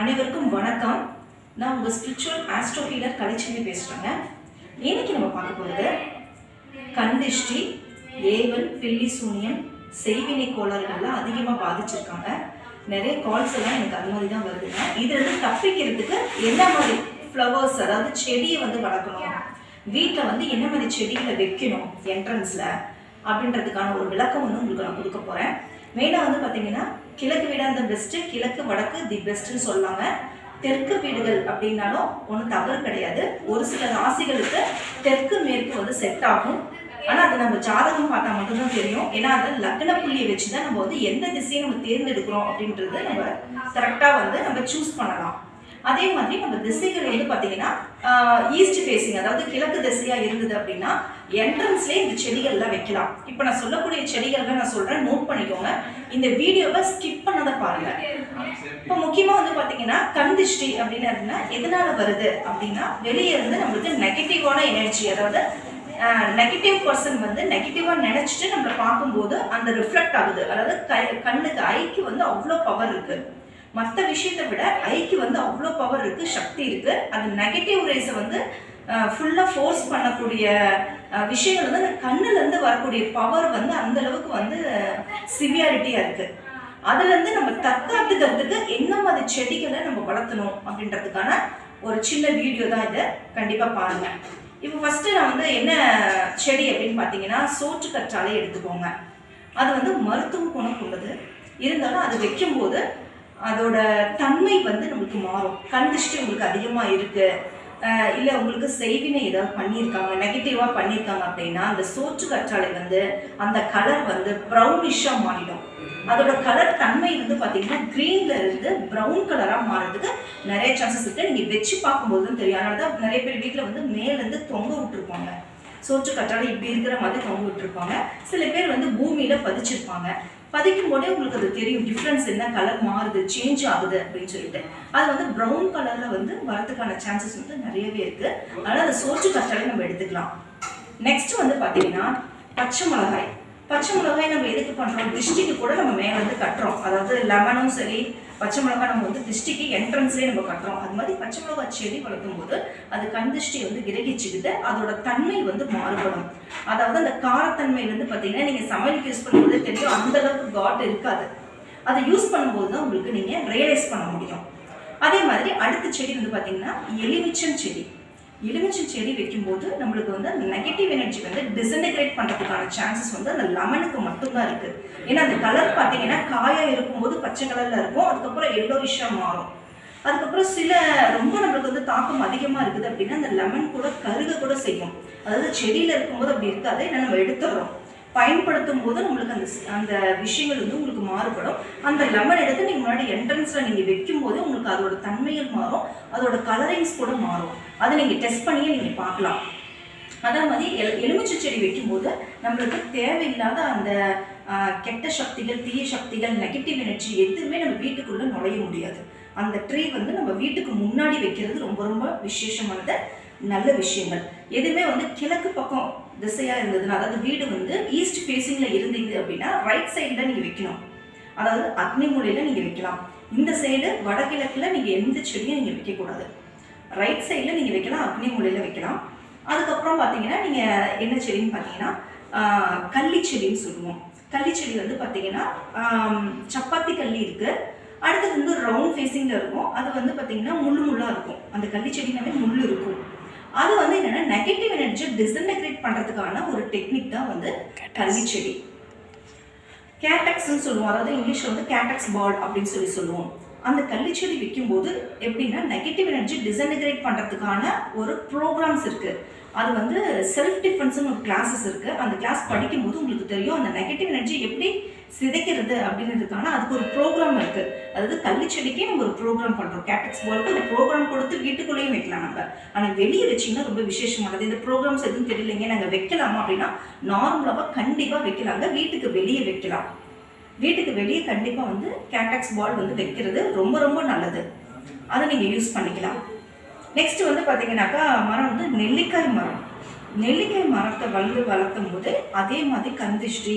அனைவருக்கும் வணக்கம். நான் உங்கள் ஸ்பிரிச்சுவல் ஆஸ்ட்ரோ ஹீலர் கலைச்செல்வி பேசுகிறேங்க இன்னைக்கு நம்ம பார்க்க போகிறது கண்திஷ்டி ஏவல் பில்லி சூனியம் செய்வினை கோளாறுகள்லாம் அதிகமாக பாதிச்சிருக்காங்க. நிறைய கால்ஸ் எல்லாம் எனக்கு அது மாதிரி தான் வருதுங்க. இதுலேருந்து தப்பிக்கிறதுக்கு என்ன மாதிரி ஃப்ளவர்ஸ் அதாவது செடியை வந்து வளர்க்கணும்? வீட்டில் வந்து என்ன மாதிரி செடிகளை வைக்கணும் என்ட்ரன்ஸில் அப்படின்றதுக்கான ஒரு விளக்கம் வந்து உங்களுக்கு நான் கொடுக்க போகிறேன் மெயினாக வந்து பார்த்தீங்கன்னா கிழக்கு வீடாக அந்த பெஸ்ட்டு கிழக்கு வடக்கு தி பெஸ்ட்டுன்னு சொல்லுவாங்க தெற்கு வீடுகள் அப்படின்னாலும் ஒன்றும் தவறு கிடையாது. ஒரு சில ராசிகளுக்கு தெற்கு மேற்கு வந்து செட் ஆகும். ஆனால் அது நம்ம ஜாதகம் பார்த்தா மட்டும்தான் தெரியும். ஏன்னா அது லக்ன புள்ளியை வச்சு தான் நம்ம வந்து எந்த திசையை நம்ம தேர்ந்தெடுக்கிறோம் அப்படின்றது நம்ம கரெக்டாக வந்து நம்ம சூஸ் பண்ணலாம். அதே மாதிரி நம்ம திசைகள் வந்து பார்த்தீங்கன்னா ஈஸ்ட் ஃபேஸிங் அதாவது கிழக்கு திசையாக இருந்தது அப்படின்னா என்ட்ரன்ஸ்லேயே இந்த செடிகள்லாம் வைக்கலாம். இப்போ நான் சொல்லக்கூடிய செடிகள்லாம் நான் சொல்கிறேன் நோட் பண்ணிக்கோங்க. இந்த வீடியோவை ஸ்கிப் பண்ணதை பாருங்கள் இப்போ முக்கியமாக வந்து பார்த்தீங்கன்னா கண் அப்படின்னு இருந்தா எதனால வருது அப்படின்னா வெளியே இருந்து நம்மளுக்கு நெகட்டிவான எனர்ஜி அதாவது நெகட்டிவ் பர்சன் வந்து நெகட்டிவாக நினச்சிட்டு நம்மளை பார்க்கும்போது அந்த ரிஃப்ளெக்ட் ஆகுது. அதாவது கை கண்ணுக்கு ஐக்கு வந்து அவ்வளோ பவர் இருக்குது மற்ற விஷயத்தை விட ஐக்கு வந்து அவ்வளோ பவர் இருக்குது சக்தி இருக்குது அது நெகட்டிவ் ரேஸை வந்து ஃபுல்லாக ஃபோர்ஸ் பண்ணக்கூடிய விஷயங்கள் வந்து அந்த கண்ணுலேருந்து வரக்கூடிய பவர் வந்து அந்த அளவுக்கு வந்து சிவியாரிட்டியாக இருக்குது அதுலேருந்து நம்ம தற்காத்துக்கிறதுக்கு என்ன மாதிரி செடிகளை நம்ம வளர்த்தணும் அப்படின்றதுக்கான ஒரு சின்ன வீடியோ தான் இதை கண்டிப்பாக பாருங்கள் இப்போ ஃபஸ்ட்டு நான் வந்து என்ன செடி அப்படின்னு பார்த்தீங்கன்னா சோற்று கற்றாலே எடுத்துக்கோங்க. அது வந்து மருத்துவ குணம் கொண்டது. இருந்தாலும் அது வைக்கும்போது அதோட தன்மை வந்து நம்மளுக்கு மாறும். கண் திருஷ்டி உங்களுக்கு அதிகமாக இருக்குது இல்லை உங்களுக்கு செய்வினை ஏதாவது பண்ணியிருக்காங்க நெகட்டிவாக பண்ணியிருக்காங்க அப்படின்னா அந்த சோற்று கற்றாழை வந்து அந்த கலர் வந்து ப்ரௌனிஷாக மாறிடும். அதோட கலர் தன்மை வந்து பார்த்தீங்கன்னா க்ரீன்ல இருந்து ப்ரௌன் கலராக மாறதுக்கு நிறைய சான்சஸ் இருக்குது நீங்கள் வச்சு பார்க்கும்போது தெரியும். அதனால தான் நிறைய பேர் வீட்டில் வந்து மேலேருந்து தொங்க விட்டுருப்பாங்க. சோற்று கற்றாழை இப்படி இருக்கிற மாதிரி தொங்க விட்டுருப்பாங்க. சில பேர் வந்து பூமியில் பதிச்சிருப்பாங்க. பதிக்கும் போதே உங்களுக்கு அது தெரியும். டிஃப்ரென்ஸ் என்ன கலர் மாறுது சேஞ்ச் ஆகுது அப்படின்னு சொல்லிட்டு. அது வந்து ப்ரௌன் கலரில் வந்து வரதுக்கான சான்சஸ் வந்து நிறையவே இருக்குது அதனால் அதை சோற்று கஷ்டாலே நம்ம எடுத்துக்கலாம். நெக்ஸ்ட் வந்து பார்த்தீங்கன்னா பச்சை மிளகாய். பச்சை மிளகாய் நம்ம எதுக்கு பண்ணுறோம் திருஷ்டிக்கு கூட நம்ம மேலே வந்து கட்டுறோம். அதாவது லெமனும் சரி பச்சை மிளகாய் நம்ம வந்து திருஷ்டிக்கு என்ட்ரன்ஸ்லேயே நம்ம கட்டுறோம். அது மாதிரி பச்சை மிளகாய் செடி வளர்க்கும் போது அது கண் திருஷ்டி வந்து கிரகிச்சுக்கிட்டு அதோட தன்மை வந்து மாறுபடும். அதாவது அந்த காரத்தன்மை வந்து பார்த்தீங்கன்னா நீங்கள் சமையலுக்கு யூஸ் பண்ணும்போது தெரியும் அந்த அளவுக்கு காட் இருக்காது. அதை யூஸ் பண்ணும்போது தான் உங்களுக்கு நீங்கள் ரியலைஸ் பண்ண முடியும். அதே மாதிரி அடுத்த செடி வந்து பார்த்தீங்கன்னா எலுமிச்சம் செடி. எலுமிச்சை செடி வைக்கும்போது நம்மளுக்கு வந்து அந்த நெகட்டிவ் எனர்ஜி வந்து டிசன்டிகிரேட் பண்ணுறதுக்கான சான்சஸ் வந்து அந்த லெமனுக்கு மட்டும்தான் இருக்குது ஏன்னா அந்த கலர் பார்த்தீங்கன்னா காயாக இருக்கும்போது பச்சை கலரில் இருக்கும். அதுக்கப்புறம் எவ்வளோ விஷயம் மாறும். அதுக்கப்புறம் சில ரொம்ப நம்மளுக்கு வந்து தாக்கம் அதிகமாக இருக்குது அப்படின்னா அந்த லெமன் கூட கருக கூட செய்யும். அதாவது செடியில் இருக்கும்போது அப்படி இருக்காது. ஏன்னா நம்ம எடுத்துடுறோம். பயன்படுத்தும் போது நம்மளுக்கு அந்த அந்த விஷயங்கள் வந்து உங்களுக்கு மாறுபடும். அந்த லெமன் எடுத்து நீங்கள் முன்னாடி என்ட்ரன்ஸில் நீங்கள் வைக்கும் போது உங்களுக்கு அதோட தன்மையில் மாறும். அதோட கலரிங்ஸ் கூட மாறும். அதை நீங்கள் டெஸ்ட் பண்ணியே நீங்கள் பார்க்கலாம். அதே மாதிரி எல் எலுமிச்சை செடி வைக்கும்போது நம்மளுக்கு தேவையில்லாத அந்த கெட்ட சக்திகள் தீய சக்திகள் நெகட்டிவ் எனர்ஜி எதுவுமே நம்ம வீட்டுக்குள்ளே நுழைய முடியாது. அந்த ட்ரீ வந்து நம்ம வீட்டுக்கு முன்னாடி வைக்கிறது ரொம்ப ரொம்ப விசேஷமானது நல்ல விஷயங்கள். எதுவுமே வந்து கிழக்கு பக்கம் திசையாக இருந்ததுன்னா அதாவது வீடு வந்து ஈஸ்ட் ஃபேஸிங்கில் இருந்தீங்க அப்படின்னா ரைட் சைடில் நீங்கள் வைக்கணும். அதாவது அக்னி மூலையில் நீங்கள் வைக்கலாம். இந்த சைடு வடகிழக்கில் நீங்கள் எந்த செடியும் நீங்கள் வைக்கக்கூடாது. ரைட் சைடில் நீங்கள் வைக்கலாம் அக்னி மூலையில் வைக்கலாம். அதுக்கப்புறம் பார்த்தீங்கன்னா நீங்கள் என்ன செடின்னு பார்த்தீங்கன்னா கள்ளி செடின்னு சொல்லுவோம். கள்ளி செடி வந்து பார்த்தீங்கன்னா சப்பாத்தி கள்ளி இருக்குது அடுத்தது வந்து ரவுண்ட் ஃபேஸிங்கில் இருக்கும். அது வந்து பார்த்தீங்கன்னா முள் முள்ளாக இருக்கும். அந்த கள்ளி செடினாவே முள் இருக்கும். அது வந்து என்னென்னா நெகட்டிவ் எனர்ஜியை டிசன்டெக்ரேட் பண்ணுறதுக்கான ஒரு டெக்னிக் தான் வந்து கள்ளி செடி கேட்டக்ஸ்னு சொல்லுவோம். அதாவது இங்கிலீஷில் வந்து கேட்டக்ஸ் பால் அப்படின்னு சொல்லி சொல்லுவோம். அந்த கள்ளிச்செடி விற்கும்போது எப்படின்னா நெகட்டிவ் எனர்ஜி டிசன்டிகிரேட் பண்ணுறதுக்கான ஒரு ப்ரோக்ராம்ஸ் இருக்குது அது வந்து செல்ஃப் டிஃபென்ஸ்னு ஒரு கிளாஸஸ் இருக்குது அந்த கிளாஸ் படிக்கும்போது உங்களுக்கு தெரியும் அந்த நெகட்டிவ் எனர்ஜி எப்படி சிதைக்கிறது அப்படின்றதுக்கான அதுக்கு ஒரு ப்ரோக்ராம் இருக்குது அதாவது கள்ளிச்செடிக்கே நம்ம ஒரு ப்ரோக்ராம் பண்ணுறோம் கேட்டக்ஸ் பாலுக்கு அந்த ப்ரோக்ராம் கொடுத்து வீட்டுக்குள்ளேயும் வைக்கலாம் நம்ம. ஆனால் வெளியே வச்சிங்கன்னா ரொம்ப விசேஷமானது. இந்த ப்ரோக்ராம்ஸ் எதுவும் தெரியலைங்க. நாங்கள் வைக்கலாமா அப்படின்னா நார்மலாக கண்டிப்பாக வைக்கலாங்க. வீட்டுக்கு வெளியே வைக்கலாம். வீட்டுக்கு வெளியே கண்டிப்பாக வந்து கேட்டக்ஸ் பால் வந்து வைக்கிறது ரொம்ப ரொம்ப நல்லது. அதை நீங்கள் யூஸ் பண்ணிக்கலாம். நெக்ஸ்ட் வந்து பார்த்தீங்கன்னாக்கா மரம் வந்து நெல்லிக்காய் மரம். நெல்லிக்காய் மரத்தை வளர்ந்து வளர்த்தும் போது அதே மாதிரி கந்திஷ்டி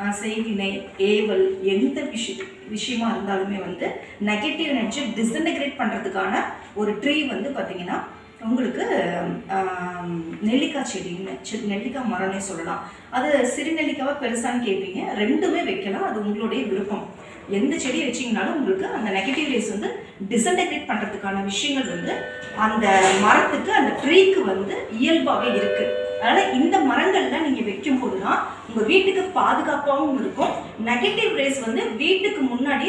அஹ், செய்வினை ஏவல் எந்த விஷய விஷயமா இருந்தாலுமே வந்து நெகட்டிவ் எனர்ஜி டிஸ்இன்டிகிரேட் பண்ணுறதுக்கான ஒரு ட்ரீ வந்து பார்த்தீங்கன்னா உங்களுக்கு நெல்லிக்காய் செடின்னு நெல்லிக்காய் மரம்னே சொல்லலாம். அது சிறு நெல்லிக்காவாக பெருசான்னு கேட்பீங்க ரெண்டுமே வைக்கலாம். அது உங்களுடைய விருப்பம். எந்த செடி வச்சிங்கனாலும் உங்களுக்கு அந்த நெகட்டிவ் ரேஸ் வந்து டிசன்டெக்ரேட் பண்ணுறதுக்கான விஷயங்கள் வந்து அந்த மரத்துக்கு அந்த ட்ரீக்கு வந்து இயல்பாகவே இருக்குது அதனால் இந்த மரங்கள்லாம் நீங்கள் வைக்கும் போது தான் உங்கள் வீட்டுக்கு பாதுகாப்பாகவும் இருக்கும். நெகட்டிவ் ரேஸ் வந்து வீட்டுக்கு முன்னாடி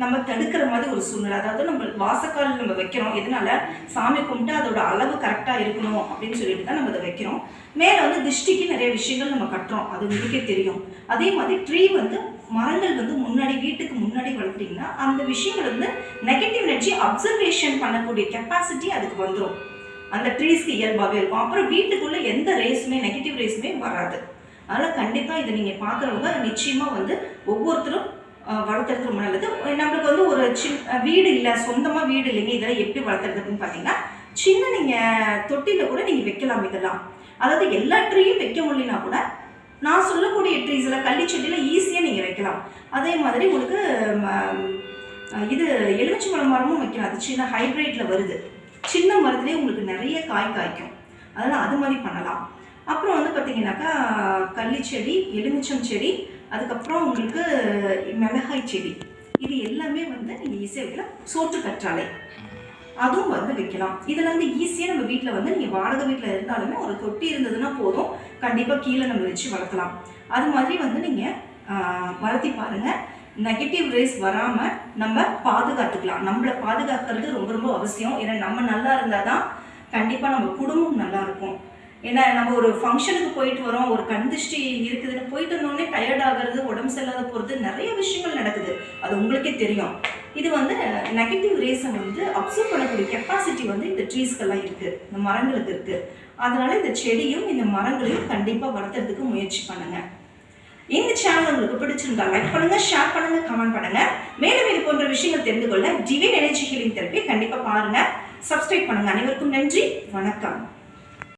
நம்ம தடுக்கிற மாதிரி ஒரு சூழ்நிலை. அதாவது நம்ம வாசக்கால் நம்ம வைக்கிறோம். எதனால? சாமி கும்பிட்டு அதோட அளவு கரெக்டாக இருக்கணும் அப்படின்னு சொல்லிட்டு தான் நம்ம அதை வைக்கிறோம். மேலே வந்து திருஷ்டிக்கு நிறைய விஷயங்கள் நம்ம கட்டுறோம். அது உங்களுக்கே தெரியும். அதே மாதிரி ட்ரீ வந்து மரங்கள் வந்து முன்னாடி வீட்டுக்கு முன்னாடி வளர்த்தீங்கன்னா அந்த விஷயங்கள் வந்து நெகட்டிவ் எனர்ஜி அப்சர்வேஷன் பண்ணக்கூடிய கெப்பாசிட்டி அதுக்கு வந்துடும் அந்த ட்ரீஸ்க்கு இயல்பாகவே இருக்கும். அப்புறம் வீட்டுக்குள்ளே எந்த ரேஸுமே நெகட்டிவ் ரேஸுமே வராது. அதனால் கண்டிப்பாக இதை நீங்கள் பார்க்குறவங்க நிச்சயமாக வந்து ஒவ்வொருத்தரும் வளர்த்துறது ரொம்ப நல்லது. நம்மளுக்கு வந்து ஒரு சின்ன வீடு இல்லை சொந்தமாக வீடு இல்லைங்க இதெல்லாம் எப்படி வளர்த்துறது அப்படின்னு பார்த்தீங்கன்னா சின்ன நீங்கள் தொட்டியில் கூட நீங்கள் வைக்கலாம் இதெல்லாம். அதாவது எல்லா ட்ரீயும் வைக்க முடியலனா கூட நான் சொல்லக்கூடிய ட்ரீஸில் கள்ளி செடியில் ஈஸியாக நீங்கள் வைக்கலாம். அதே மாதிரி உங்களுக்கு ம, இது எலுமிச்சை மரம் மரமும் வைக்கலாம். அது சின்ன ஹைப்ரிட்டில் வருது. சின்ன மரத்துலேயே உங்களுக்கு நிறைய காய் காய்க்கும். அதனால் அது மாதிரி பண்ணலாம். அப்புறம் வந்து பார்த்தீங்கன்னாக்கா கள்ளி செடி எலுமிச்சம் செடி அதுக்கப்புறம் உங்களுக்கு மிளகாய் செடி. இது எல்லாமே வந்து நீங்கள் ஈஸியாக வைக்கலாம். சோற்று கற்றாழை. அதுவும் வந்து வைக்கலாம். இதில் வந்து ஈஸியாக நம்ம வீட்டில் வந்து நீங்கள் வாடகை வீட்டில் இருந்தாலுமே ஒரு தொட்டி இருந்ததுன்னா போதும். கண்டிப்பாக கீழே நம்ம வச்சு வளர்க்கலாம். அது மாதிரி வந்து நீங்கள் வளர்த்தி பாருங்கள் நெகட்டிவ் ரேஸ் வராமல் நம்ம பாதுகாத்துக்கலாம். நம்மளை பாதுகாக்கிறது ரொம்ப ரொம்ப அவசியம். ஏன்னா நம்ம நல்லா இருந்தால் தான் கண்டிப்பாக நம்ம குடும்பம் நல்லா இருக்கும். ஏன்னா நம்ம ஒரு ஃபங்க்ஷனுக்கு போயிட்டு வரோம். ஒரு கண்திஷ்டி இருக்குதுன்னு போயிட்டு வந்தோடனே டயர்ட் ஆகிறது உடம்பு சரியில்லாத போகிறது நிறைய விஷயங்கள் நடக்குது. அது உங்களுக்கே தெரியும். இது வந்து நெகட்டிவ் ரேஸை வந்து அப்சர்வ் பண்ணக்கூடிய கெப்பாசிட்டி வந்து இந்த ட்ரீஸ்க்கெல்லாம் இருக்குது இந்த மரங்களுக்கு இருக்குது அதனால இந்த செடியும் இந்த மரங்களையும் கண்டிப்பாக வளர்த்துறதுக்கு முயற்சி பண்ணுங்க. இந்த சேனல் உங்களுக்கு பிடிச்சிருந்தா லைக் பண்ணுங்க ஷேர் பண்ணுங்க கமெண்ட் பண்ணுங்க. மேலும் இது போன்ற விஷயங்கள் தெரிந்து கொள்ள டிவைன் எனர்ஜி ஹீலிங் தெரப்பி கண்டிப்பாக பாருங்க. சப்ஸ்கிரைப் பண்ணுங்க. அனைவருக்கும் நன்றி. வணக்கம்.